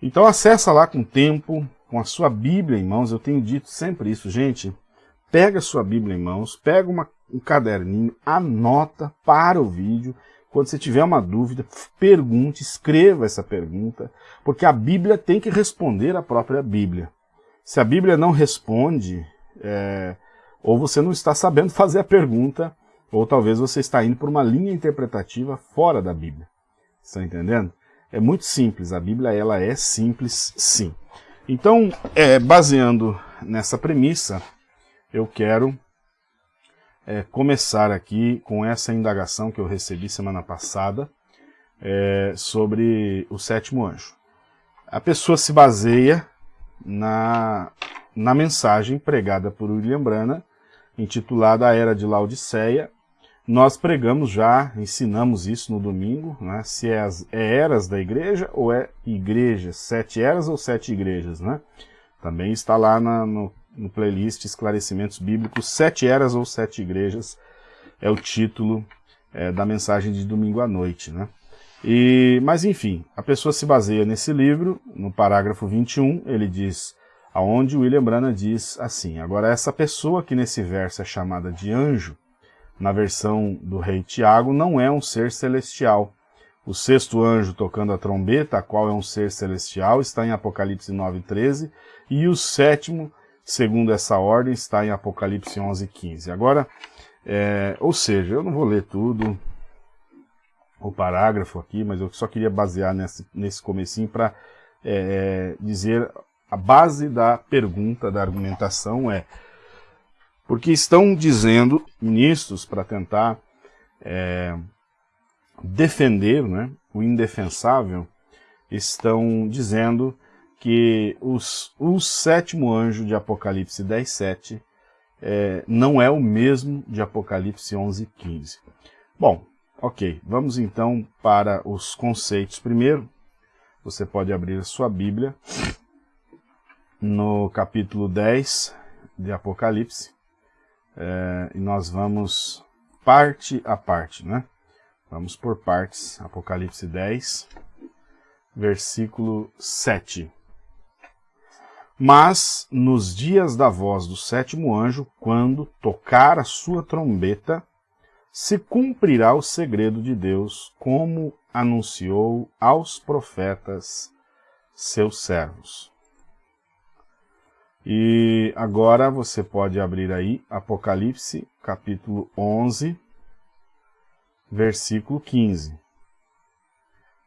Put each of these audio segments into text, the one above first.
Então acessa lá com tempo, com a sua Bíblia em mãos, eu tenho dito sempre isso, gente, pega a sua Bíblia em mãos, pega uma, um caderninho, anota para o vídeo, quando você tiver uma dúvida, pergunte, escreva essa pergunta, porque a Bíblia tem que responder a própria Bíblia. Se a Bíblia não responde, é, ou você não está sabendo fazer a pergunta, ou talvez você está indo por uma linha interpretativa fora da Bíblia. Está entendendo? É muito simples, a Bíblia ela é simples sim. Então, é, baseando nessa premissa, eu quero é, começar aqui com essa indagação que eu recebi semana passada é, sobre o sétimo anjo. A pessoa se baseia na, na mensagem pregada por William Brana, intitulada A Era de Laodiceia, nós pregamos já, ensinamos isso no domingo, né? se é, as, é eras da igreja ou é igrejas, sete eras ou sete igrejas, né? Também está lá na, no, no playlist Esclarecimentos Bíblicos, Sete Eras ou Sete Igrejas, é o título é, da mensagem de domingo à noite, né? E, mas enfim, a pessoa se baseia nesse livro, no parágrafo 21, ele diz, aonde William Branham diz assim, agora essa pessoa que nesse verso é chamada de anjo, na versão do rei Tiago, não é um ser celestial. O sexto anjo tocando a trombeta, a qual é um ser celestial, está em Apocalipse 9,13, e o sétimo, segundo essa ordem, está em Apocalipse 11,15. Agora, é, ou seja, eu não vou ler tudo, o parágrafo aqui, mas eu só queria basear nesse, nesse comecinho para é, dizer a base da pergunta, da argumentação é porque estão dizendo, ministros, para tentar é, defender né, o indefensável, estão dizendo que os, o sétimo anjo de Apocalipse 10.7 é, não é o mesmo de Apocalipse 11.15. Bom, ok, vamos então para os conceitos. Primeiro, você pode abrir a sua Bíblia no capítulo 10 de Apocalipse, é, e nós vamos parte a parte, né? Vamos por partes. Apocalipse 10, versículo 7. Mas nos dias da voz do sétimo anjo, quando tocar a sua trombeta, se cumprirá o segredo de Deus, como anunciou aos profetas seus servos. E agora você pode abrir aí Apocalipse, capítulo 11, versículo 15.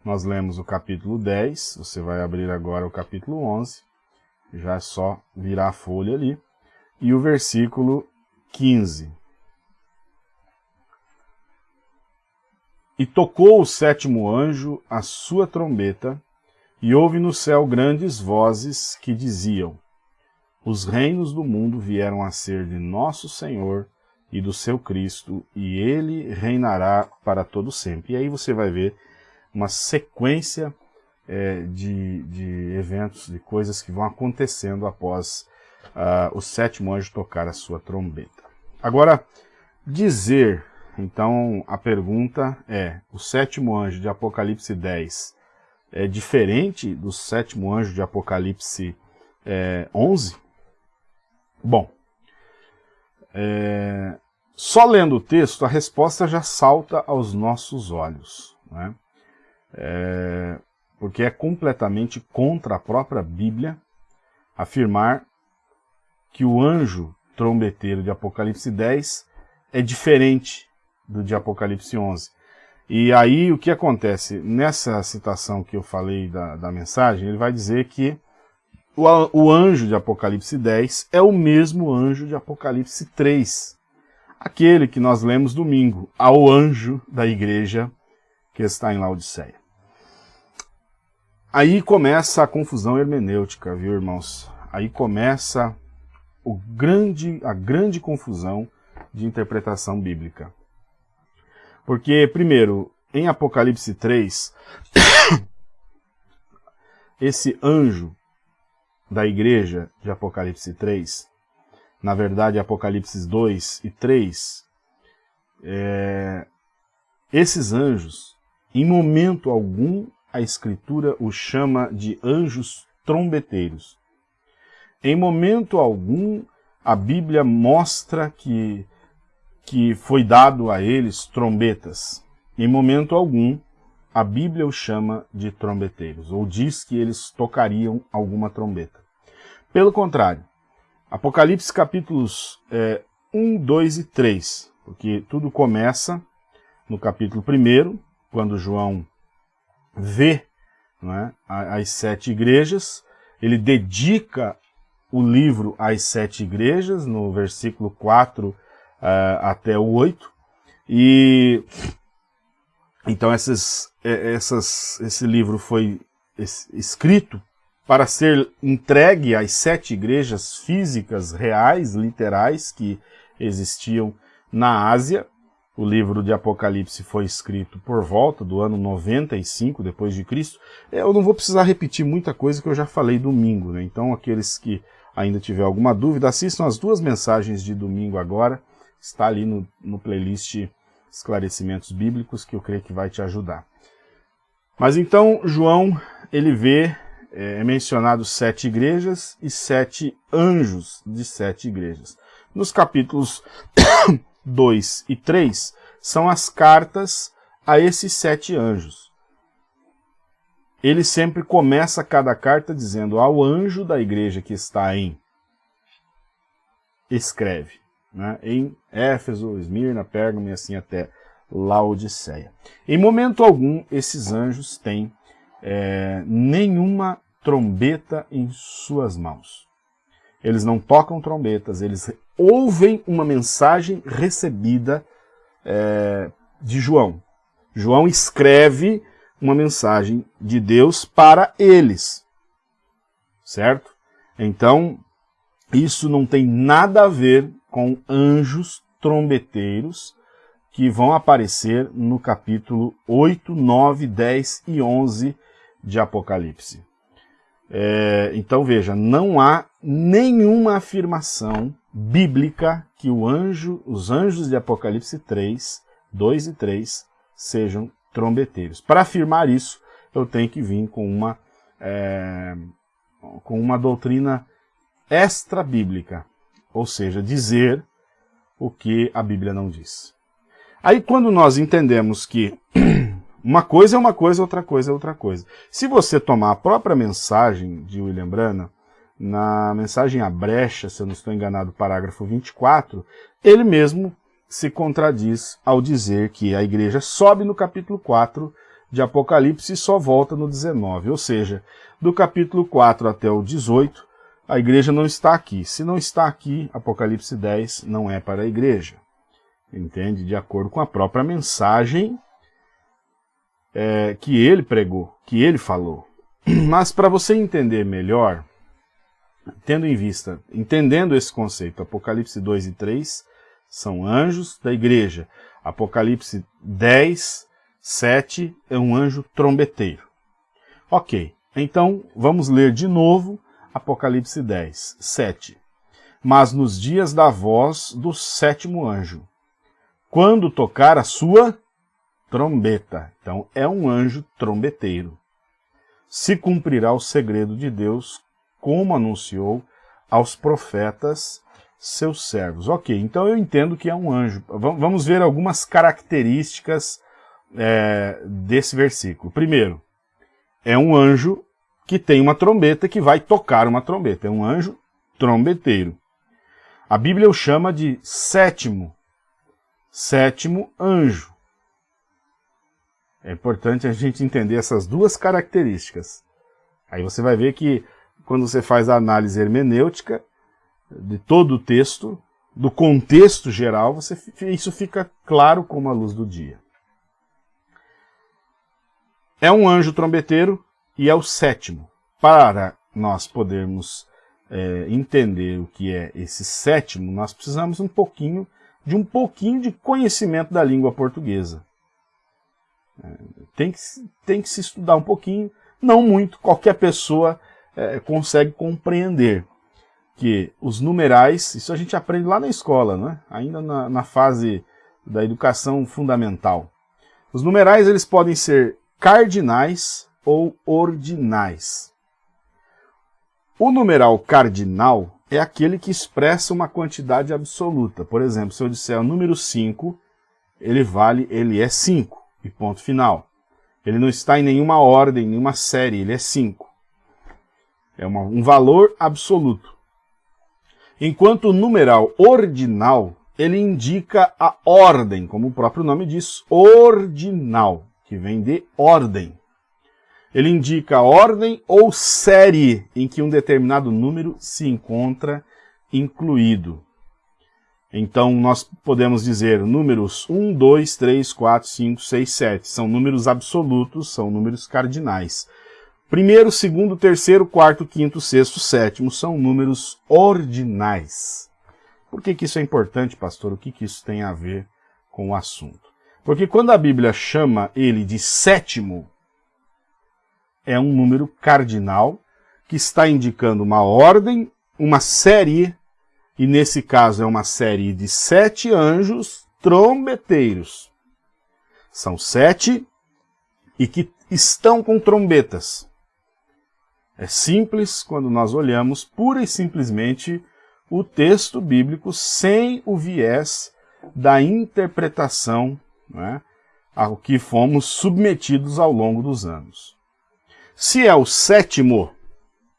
Nós lemos o capítulo 10, você vai abrir agora o capítulo 11, já é só virar a folha ali, e o versículo 15. E tocou o sétimo anjo a sua trombeta, e houve no céu grandes vozes que diziam, os reinos do mundo vieram a ser de nosso Senhor e do seu Cristo, e ele reinará para todo sempre. E aí você vai ver uma sequência é, de, de eventos, de coisas que vão acontecendo após uh, o sétimo anjo tocar a sua trombeta. Agora, dizer, então a pergunta é, o sétimo anjo de Apocalipse 10 é diferente do sétimo anjo de Apocalipse é, 11? Bom, é, só lendo o texto, a resposta já salta aos nossos olhos, né? É, porque é completamente contra a própria Bíblia afirmar que o anjo trombeteiro de Apocalipse 10 é diferente do de Apocalipse 11. E aí o que acontece? Nessa citação que eu falei da, da mensagem, ele vai dizer que o, o anjo de Apocalipse 10 é o mesmo anjo de Apocalipse 3, aquele que nós lemos domingo, ao anjo da igreja que está em Laodiceia. Aí começa a confusão hermenêutica, viu, irmãos? Aí começa o grande, a grande confusão de interpretação bíblica. Porque, primeiro, em Apocalipse 3, esse anjo da igreja de Apocalipse 3, na verdade Apocalipse 2 e 3, é, esses anjos, em momento algum, a Escritura os chama de anjos trombeteiros. Em momento algum, a Bíblia mostra que, que foi dado a eles trombetas. Em momento algum, a Bíblia os chama de trombeteiros, ou diz que eles tocariam alguma trombeta. Pelo contrário, Apocalipse capítulos é, 1, 2 e 3, porque tudo começa no capítulo 1, quando João vê é, as sete igrejas, ele dedica o livro às sete igrejas, no versículo 4 uh, eh, até o 8, e então essas, eh, essas, esse livro foi escrito para ser entregue às sete igrejas físicas, reais, literais, que existiam na Ásia. O livro de Apocalipse foi escrito por volta do ano 95 depois de Cristo. Eu não vou precisar repetir muita coisa que eu já falei domingo, né? Então aqueles que ainda tiver alguma dúvida, assistam as duas mensagens de domingo agora. Está ali no, no playlist Esclarecimentos Bíblicos, que eu creio que vai te ajudar. Mas então, João, ele vê, é, é mencionado sete igrejas e sete anjos de sete igrejas. Nos capítulos 2 e 3, são as cartas a esses sete anjos ele sempre começa cada carta dizendo ao anjo da igreja que está em escreve, né, em Éfeso, Esmirna, Pérgamo e assim até Laodiceia. Em momento algum, esses anjos têm é, nenhuma trombeta em suas mãos. Eles não tocam trombetas, eles ouvem uma mensagem recebida é, de João. João escreve uma mensagem de Deus para eles. Certo? Então, isso não tem nada a ver com anjos trombeteiros que vão aparecer no capítulo 8, 9, 10 e 11 de Apocalipse. É, então veja, não há nenhuma afirmação bíblica que anjo, os anjos de Apocalipse 3, 2 e 3 sejam trombeteiros. Para afirmar isso, eu tenho que vir com uma, é, com uma doutrina extra-bíblica, ou seja, dizer o que a Bíblia não diz. Aí quando nós entendemos que uma coisa é uma coisa, outra coisa é outra coisa. Se você tomar a própria mensagem de William Branham, na mensagem A Brecha, se eu não estou enganado, parágrafo 24, ele mesmo se contradiz ao dizer que a igreja sobe no capítulo 4 de Apocalipse e só volta no 19. Ou seja, do capítulo 4 até o 18, a igreja não está aqui. Se não está aqui, Apocalipse 10 não é para a igreja. Entende? De acordo com a própria mensagem é, que ele pregou, que ele falou. Mas para você entender melhor, tendo em vista, entendendo esse conceito, Apocalipse 2 e 3 são anjos da igreja. Apocalipse 10, 7 é um anjo trombeteiro. Ok, então vamos ler de novo Apocalipse 10, 7. Mas nos dias da voz do sétimo anjo, quando tocar a sua trombeta, então é um anjo trombeteiro, se cumprirá o segredo de Deus, como anunciou aos profetas seus servos. Ok, então eu entendo que é um anjo. Vamos ver algumas características é, desse versículo. Primeiro, é um anjo que tem uma trombeta que vai tocar uma trombeta. É um anjo trombeteiro. A Bíblia o chama de sétimo, sétimo anjo. É importante a gente entender essas duas características. Aí você vai ver que quando você faz a análise hermenêutica, de todo o texto, do contexto geral, você, isso fica claro como a luz do dia. É um anjo trombeteiro e é o sétimo. Para nós podermos é, entender o que é esse sétimo, nós precisamos um pouquinho de um pouquinho de conhecimento da língua portuguesa. Tem, que, tem que se estudar um pouquinho, não muito, qualquer pessoa é, consegue compreender que os numerais, isso a gente aprende lá na escola, né? ainda na, na fase da educação fundamental. Os numerais eles podem ser cardinais ou ordinais. O numeral cardinal é aquele que expressa uma quantidade absoluta. Por exemplo, se eu disser o número 5, ele vale, ele é 5, e ponto final. Ele não está em nenhuma ordem, nenhuma série, ele é 5. É uma, um valor absoluto. Enquanto o numeral ordinal, ele indica a ordem, como o próprio nome diz, ordinal, que vem de ordem. Ele indica a ordem ou série em que um determinado número se encontra incluído. Então, nós podemos dizer números 1, 2, 3, 4, 5, 6, 7. São números absolutos, são números cardinais. Primeiro, segundo, terceiro, quarto, quinto, sexto, sétimo são números ordinais. Por que, que isso é importante, pastor? O que, que isso tem a ver com o assunto? Porque quando a Bíblia chama ele de sétimo, é um número cardinal que está indicando uma ordem, uma série, e nesse caso é uma série de sete anjos trombeteiros. São sete e que estão com trombetas. É simples quando nós olhamos pura e simplesmente o texto bíblico sem o viés da interpretação né, ao que fomos submetidos ao longo dos anos. Se é o sétimo,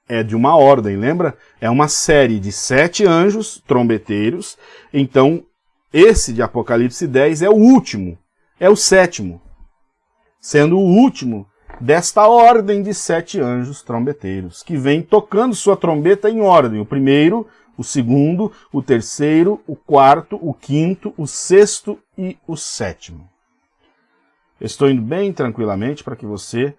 é de uma ordem, lembra? É uma série de sete anjos trombeteiros, então esse de Apocalipse 10 é o último, é o sétimo, sendo o último desta ordem de sete anjos trombeteiros, que vem tocando sua trombeta em ordem, o primeiro, o segundo, o terceiro, o quarto, o quinto, o sexto e o sétimo. Estou indo bem tranquilamente para que você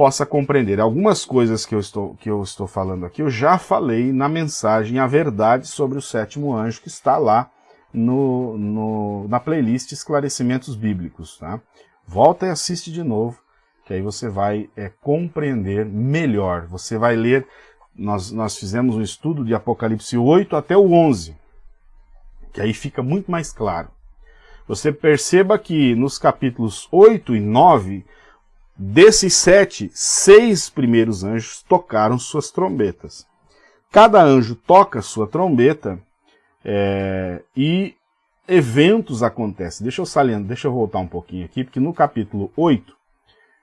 possa compreender. Algumas coisas que eu, estou, que eu estou falando aqui, eu já falei na mensagem A Verdade sobre o Sétimo Anjo, que está lá no, no, na playlist Esclarecimentos Bíblicos. Tá? Volta e assiste de novo, que aí você vai é, compreender melhor. Você vai ler, nós, nós fizemos um estudo de Apocalipse 8 até o 11, que aí fica muito mais claro. Você perceba que nos capítulos 8 e 9 Desses sete, seis primeiros anjos tocaram suas trombetas. Cada anjo toca sua trombeta é, e eventos acontecem. Deixa eu salientar, deixa eu voltar um pouquinho aqui, porque no capítulo 8,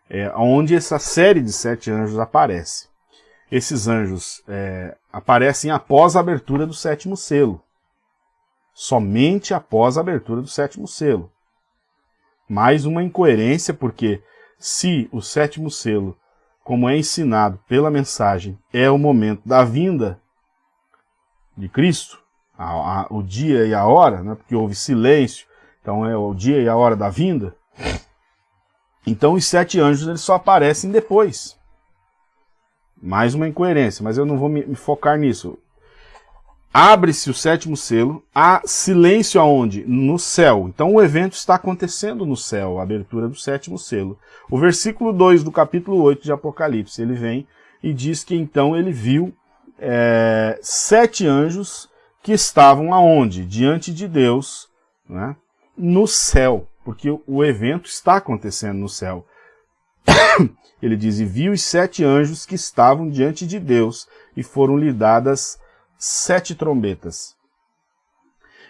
é onde essa série de sete anjos aparece. Esses anjos é, aparecem após a abertura do sétimo selo. Somente após a abertura do sétimo selo. Mais uma incoerência, porque se o sétimo selo, como é ensinado pela mensagem, é o momento da vinda de Cristo, a, a, o dia e a hora, né, porque houve silêncio, então é o dia e a hora da vinda, então os sete anjos eles só aparecem depois. Mais uma incoerência, mas eu não vou me, me focar nisso. Abre-se o sétimo selo, há silêncio aonde? No céu. Então o evento está acontecendo no céu, a abertura do sétimo selo. O versículo 2 do capítulo 8 de Apocalipse, ele vem e diz que então ele viu é, sete anjos que estavam aonde? Diante de Deus, né? no céu, porque o evento está acontecendo no céu. ele diz, e viu os sete anjos que estavam diante de Deus e foram lhe dadas sete trombetas.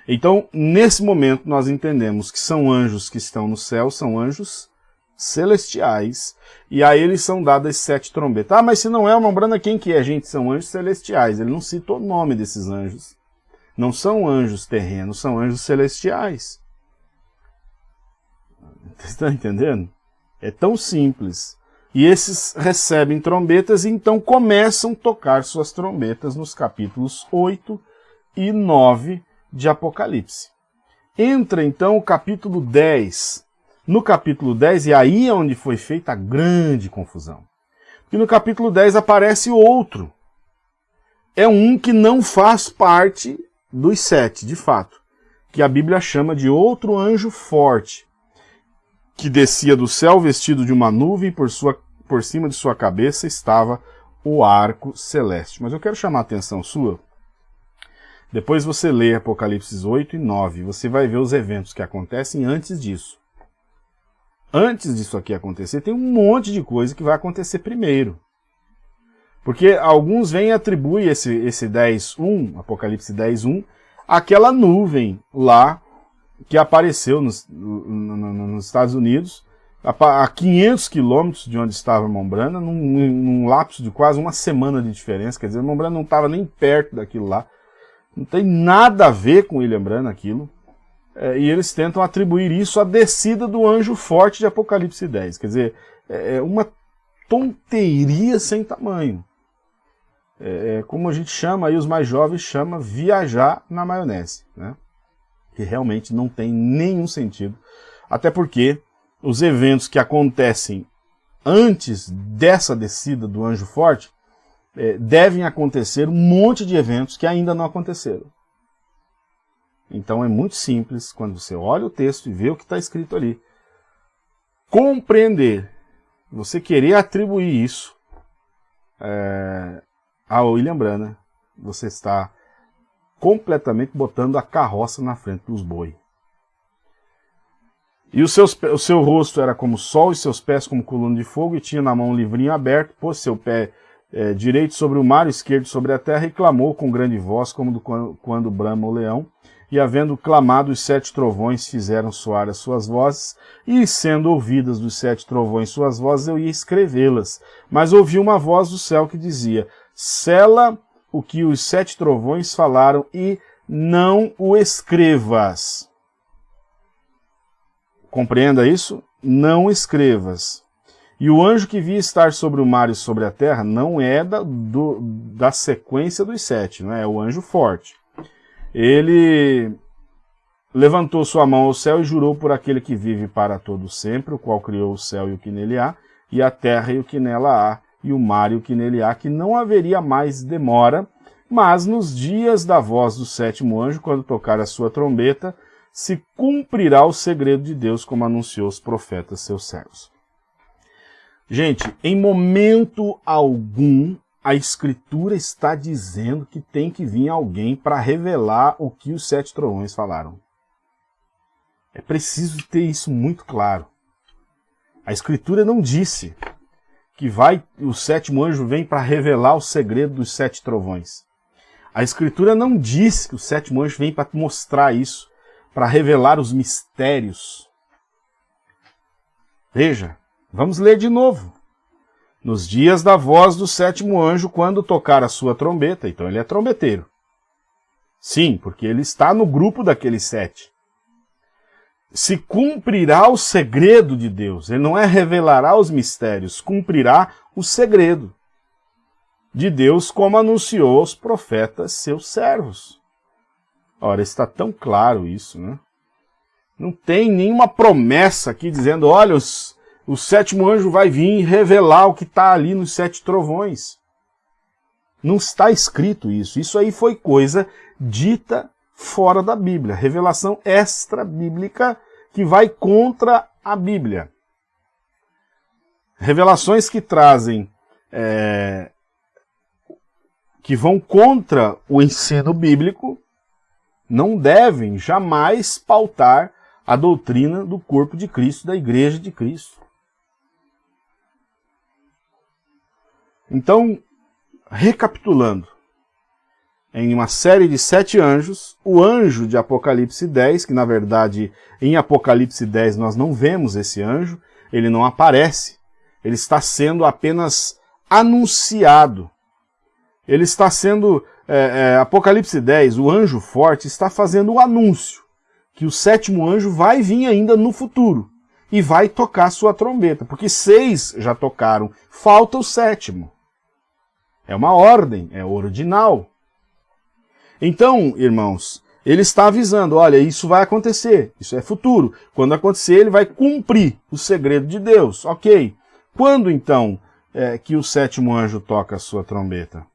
Então, nesse momento, nós entendemos que são anjos que estão no céu, são anjos celestiais, e a eles são dadas sete trombetas. Ah, mas se não é uma branda, quem que é? Gente, são anjos celestiais. Ele não cita o nome desses anjos. Não são anjos terrenos, são anjos celestiais. Você está entendendo? É tão simples. E esses recebem trombetas e então começam a tocar suas trombetas nos capítulos 8 e 9 de Apocalipse. Entra então o capítulo 10. No capítulo 10, e aí é onde foi feita a grande confusão. E no capítulo 10 aparece outro. É um que não faz parte dos sete, de fato, que a Bíblia chama de outro anjo forte, que descia do céu vestido de uma nuvem por sua por cima de sua cabeça estava o arco celeste. Mas eu quero chamar a atenção sua. Depois você lê Apocalipse 8 e 9, você vai ver os eventos que acontecem antes disso. antes disso aqui acontecer, tem um monte de coisa que vai acontecer primeiro. Porque alguns vêm e atribuem esse, esse 10.1, Apocalipse 10.1, àquela nuvem lá que apareceu nos, nos Estados Unidos, a 500 quilômetros de onde estava Mombrana, num, num lapso de quase uma semana de diferença, quer dizer, Mombrana não estava nem perto daquilo lá, não tem nada a ver com William Brana aquilo, é, e eles tentam atribuir isso à descida do anjo forte de Apocalipse 10, quer dizer, é, é uma tonteria sem tamanho. É, é, como a gente chama, aí os mais jovens chama viajar na maionese, né? que realmente não tem nenhum sentido, até porque os eventos que acontecem antes dessa descida do anjo forte é, devem acontecer um monte de eventos que ainda não aconteceram. Então é muito simples, quando você olha o texto e vê o que está escrito ali, compreender, você querer atribuir isso é, a William Brana, você está completamente botando a carroça na frente dos boi. E os seus, o seu rosto era como sol, e seus pés como coluna de fogo, e tinha na mão um livrinho aberto, pôs seu pé é, direito sobre o mar, esquerdo sobre a terra, e clamou com grande voz, como do, quando, quando brama o leão. E havendo clamado, os sete trovões fizeram soar as suas vozes, e sendo ouvidas dos sete trovões suas vozes, eu ia escrevê-las. Mas ouvi uma voz do céu que dizia, Sela o que os sete trovões falaram e não o escrevas. Compreenda isso? Não escrevas. E o anjo que via estar sobre o mar e sobre a terra não é da, do, da sequência dos sete, não é? é o anjo forte. Ele levantou sua mão ao céu e jurou por aquele que vive para todo sempre, o qual criou o céu e o que nele há, e a terra e o que nela há, e o mar e o que nele há, que não haveria mais demora, mas nos dias da voz do sétimo anjo, quando tocar a sua trombeta, se cumprirá o segredo de Deus, como anunciou os profetas seus servos. Gente, em momento algum, a Escritura está dizendo que tem que vir alguém para revelar o que os sete trovões falaram. É preciso ter isso muito claro. A Escritura não disse que vai o sétimo anjo vem para revelar o segredo dos sete trovões. A Escritura não diz que o sétimo anjo vem para mostrar isso, para revelar os mistérios. Veja, vamos ler de novo. Nos dias da voz do sétimo anjo, quando tocar a sua trombeta, então ele é trombeteiro. Sim, porque ele está no grupo daqueles sete se cumprirá o segredo de Deus. Ele não é revelará os mistérios, cumprirá o segredo de Deus, como anunciou aos profetas seus servos. Ora, está tão claro isso, né? Não tem nenhuma promessa aqui dizendo, olha, os, o sétimo anjo vai vir revelar o que está ali nos sete trovões. Não está escrito isso. Isso aí foi coisa dita fora da Bíblia, revelação extra-bíblica que vai contra a Bíblia. Revelações que trazem, é, que vão contra o ensino bíblico, não devem jamais pautar a doutrina do corpo de Cristo, da igreja de Cristo. Então, recapitulando, em uma série de sete anjos, o anjo de Apocalipse 10, que na verdade em Apocalipse 10 nós não vemos esse anjo, ele não aparece, ele está sendo apenas anunciado. Ele está sendo, é, é, Apocalipse 10, o anjo forte está fazendo o anúncio que o sétimo anjo vai vir ainda no futuro e vai tocar sua trombeta, porque seis já tocaram, falta o sétimo. É uma ordem, é ordinal. Então, irmãos, ele está avisando, olha, isso vai acontecer, isso é futuro. Quando acontecer, ele vai cumprir o segredo de Deus. Ok. Quando, então, é, que o sétimo anjo toca a sua trombeta?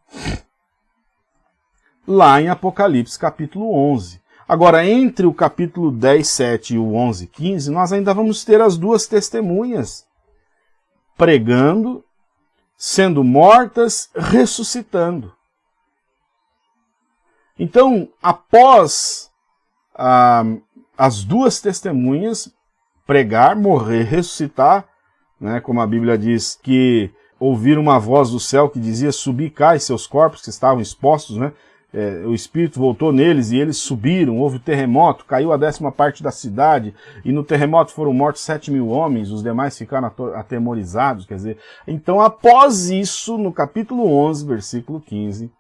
Lá em Apocalipse, capítulo 11. Agora, entre o capítulo 10, 7 e o 11, 15, nós ainda vamos ter as duas testemunhas pregando, sendo mortas, ressuscitando. Então, após ah, as duas testemunhas, pregar, morrer, ressuscitar, né, como a Bíblia diz, que ouviram uma voz do céu que dizia, subir cai seus corpos que estavam expostos, né, é, o Espírito voltou neles e eles subiram, houve terremoto, caiu a décima parte da cidade, e no terremoto foram mortos sete mil homens, os demais ficaram atemorizados, quer dizer, então após isso, no capítulo 11, versículo 15,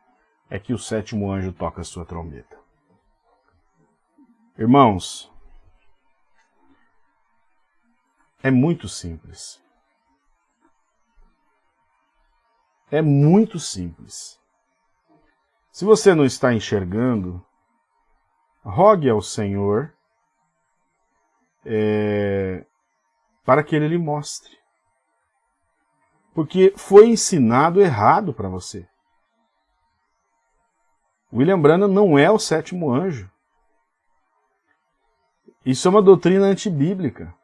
é que o sétimo anjo toca a sua trombeta. Irmãos, é muito simples. É muito simples. Se você não está enxergando, rogue ao Senhor é, para que Ele lhe mostre. Porque foi ensinado errado para você. William Branham não é o sétimo anjo. Isso é uma doutrina antibíblica.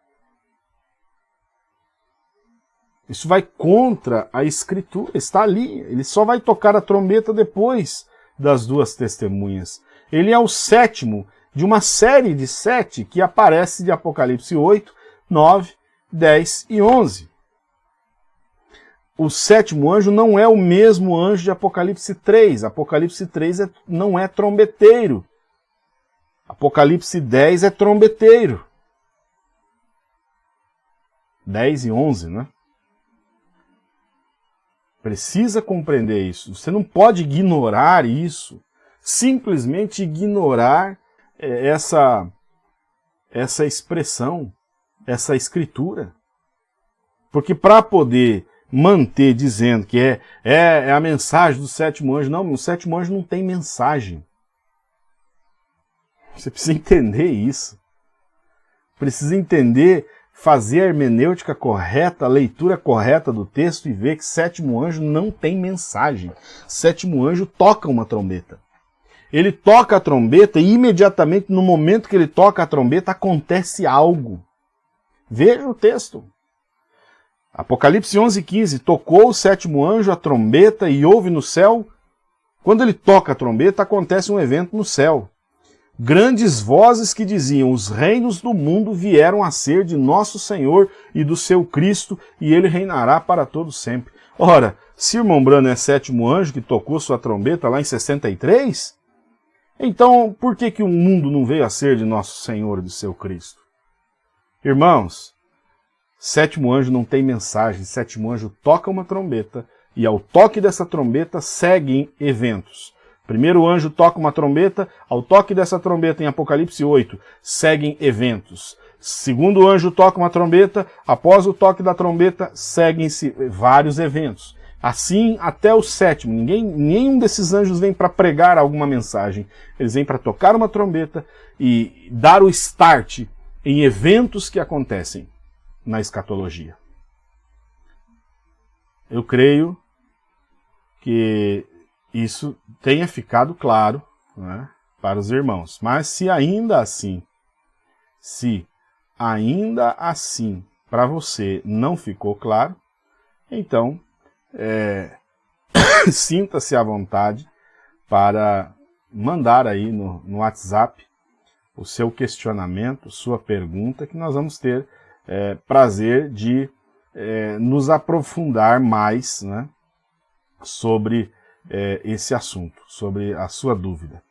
Isso vai contra a escritura, está ali. Ele só vai tocar a trombeta depois das duas testemunhas. Ele é o sétimo de uma série de sete que aparece de Apocalipse 8, 9, 10 e 11. O sétimo anjo não é o mesmo anjo de Apocalipse 3. Apocalipse 3 é, não é trombeteiro. Apocalipse 10 é trombeteiro. 10 e 11, né? Precisa compreender isso. Você não pode ignorar isso. Simplesmente ignorar é, essa, essa expressão, essa escritura. Porque para poder manter dizendo que é, é, é, a mensagem do sétimo anjo, não, o sétimo anjo não tem mensagem. Você precisa entender isso. Precisa entender fazer a hermenêutica correta, a leitura correta do texto e ver que sétimo anjo não tem mensagem. Sétimo anjo toca uma trombeta. Ele toca a trombeta e imediatamente no momento que ele toca a trombeta acontece algo. Veja o texto. Apocalipse 11:15 tocou o sétimo anjo a trombeta e houve no céu. Quando ele toca a trombeta acontece um evento no céu grandes vozes que diziam: Os reinos do mundo vieram a ser de nosso Senhor e do seu Cristo, e ele reinará para todo sempre. Ora, se irmão Brano é sétimo anjo que tocou sua trombeta lá em 63, então por que, que o mundo não veio a ser de nosso Senhor e do seu Cristo? Irmãos, sétimo anjo não tem mensagem, sétimo anjo toca uma trombeta, e ao toque dessa trombeta seguem eventos. Primeiro o anjo toca uma trombeta, ao toque dessa trombeta em Apocalipse 8, seguem eventos. Segundo o anjo toca uma trombeta, após o toque da trombeta, seguem-se vários eventos. Assim até o sétimo. Ninguém, nenhum desses anjos vem para pregar alguma mensagem. Eles vêm para tocar uma trombeta e dar o start em eventos que acontecem na escatologia. Eu creio que isso tenha ficado claro né, para os irmãos. Mas se ainda assim, se ainda assim para você não ficou claro, então é, sinta-se à vontade para mandar aí no, no, WhatsApp o seu questionamento, sua pergunta, que nós vamos ter é, prazer de é, nos aprofundar mais né, sobre é, esse assunto, sobre a sua dúvida.